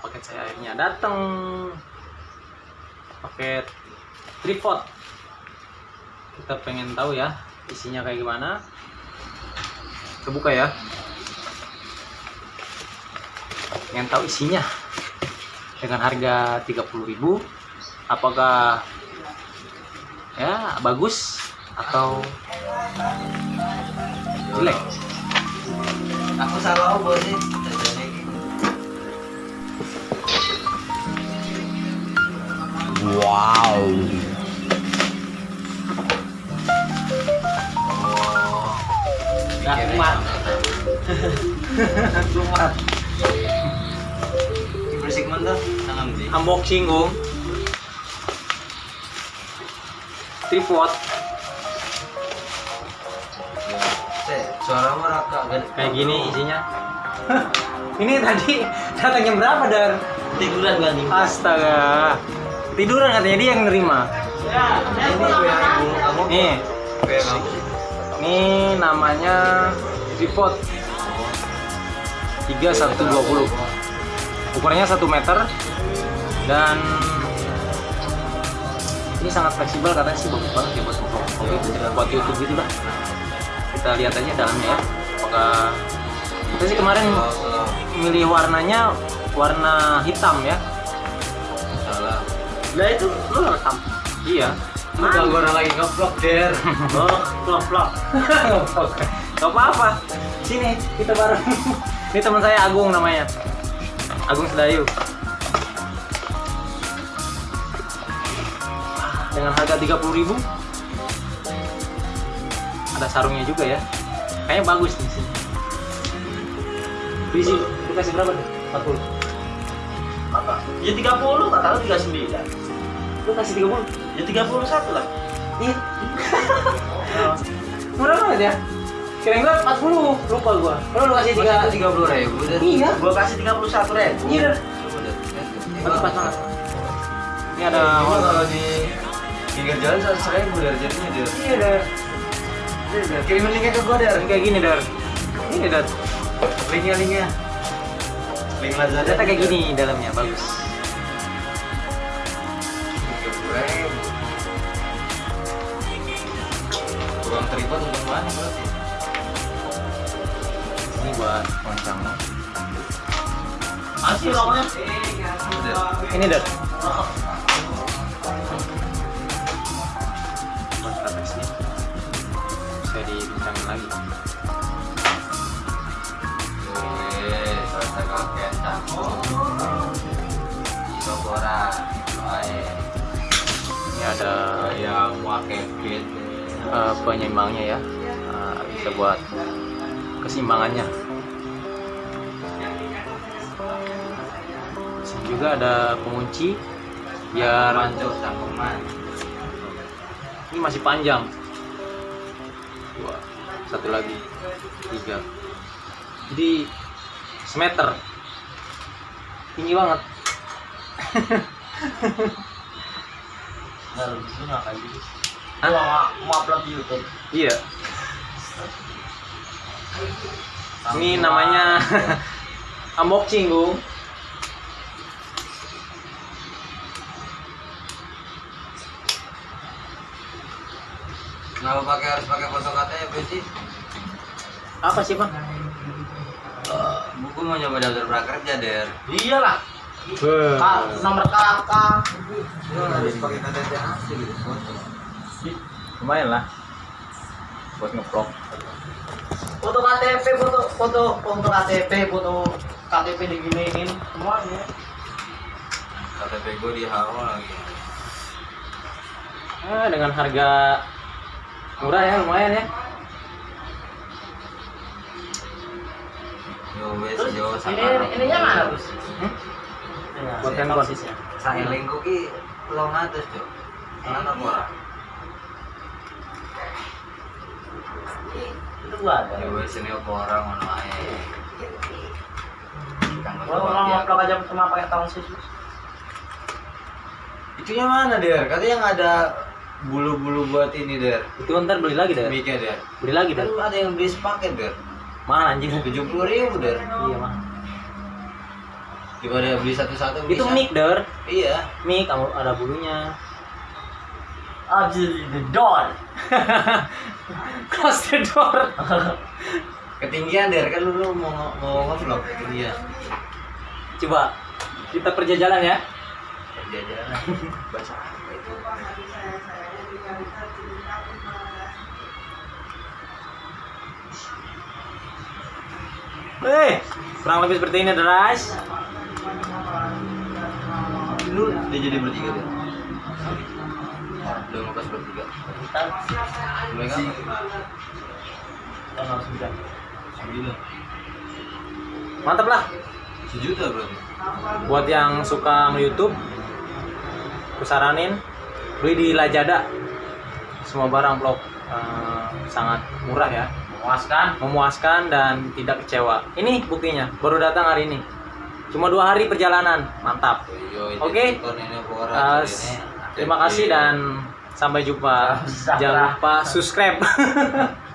paket saya akhirnya datang paket tripod. Kita pengen tahu ya isinya kayak gimana. Kita buka ya. Pengen tahu isinya. Dengan harga 30.000 apakah ya bagus atau jelek? Aku salah apa Nggak kuat. Kumat. Bersih mentah, tangan di. unboxing om tripod Suara merah kak. kayak gini isinya ini tadi datang jam berapa dar Tiduran gak nih? astaga tiduran katanya dia yang nerima Ini gue ibu kamu. nih Gue kamu. Ini namanya tripod 3120 ukurannya 1 meter. Dan ini sangat fleksibel katanya sih bagus banget ya buat vlog gitu buat YouTube gitu lah kita lihat aja dalamnya ya apakah kita sih kemarin milih warnanya warna hitam ya. Salah. lah itu lu rekam? Iya Udah gue lagi nge-vlog der. oh vlog vlog gak apa apa sini kita bareng. Ini teman saya Agung namanya. Agung Sedayu. Dengan harga 30.000 ada sarungnya juga ya. Kayaknya bagus nih sih Bisi, lu kasih berapa tuh? 40 apa? Ya 30, tak tahu 39 Lu kasih 30? Ya 31 lah. Iya. Murah banget ya? Kirain gua 40, lupa gua. Lu lu kasih Tiga 3 tiga puluh ribu der. Iya. Gua kasih 31 ribu. Iya. Bagus pas banget Ini ada kalau di pinggir jalan seratus ribu der jadinya der. Iya dah Kirimin linknya ke der. Ini kayak gini dar. Ini dar. Linknya linknya. Link Lazada. Ternyata kayak gini dalamnya, bagus Kurang terlibat untuk mana berarti? Ini buat loncang Masih rokoknya Ini dar Buat katexnya Bisa dibincangin lagi Wih, selesai kakek Itu kurang. Baik. Ini ada Yang pakai fit. Eh, penyeimbangnya ya. Eh, Bisa buat keseimbangannya. Sini juga ada pengunci. Biar tangkuman. ini masih panjang. Dua satu lagi. Tiga. Jadi semeter. Tinggi banget. Baru di sini akan Hah? Mau, mau upload di Youtube iya ini namanya unboxing Gung Kenapa pakai harus pakai foto KTP sih? apa sih pak Eh, buku mau nyoba daftar prakerja der. Iyalah Kak, nomor kakak harus pakai KTP asli gitu foto. Lumayan lah buat ngevlog Foto KTP, foto foto foto KTP, foto KTP diginiin semuanya KTP gue di hawa lagi. ah, dengan harga murah ya lumayan ya Yo wes yo ini ininya mana bos? Hmm? buat handphone Saya lingku ki long atas tuh. Mana ora? Itu ini mana ae. Orang aja cuma pakai tahun. Itunya mana der? Katanya nggak ada bulu-bulu buat ini der. itu ntar beli lagi deh Mic-nya der. beli lagi deh Kan ada yang beli sepaket der. mahal anjing Tujuh puluh ribu der. iya mahal Daripada beli satu-satu Itu mic der, Iya. mic kamu ada bulunya. Absolutely the door. Close the door. ketinggian der kan lu, lu mau mau ngevlog ketinggian. Coba kita kerja ya. Kerja jalan. Baca Eh, kurang lebih seperti ini, Deras. Lu udah jadi bertiga, deh mantap lah. Sejuta bro. buat yang suka YouTube kusaranin beli di Lajada semua barang vlog uh, eh, sangat murah ya. Memuaskan. Memuaskan dan tidak kecewa. Ini buktinya baru datang hari ini. Cuma dua hari perjalanan. Mantap. Oke? okay? uh, terima kasih dan sampai jumpa. Jangan lupa subscribe.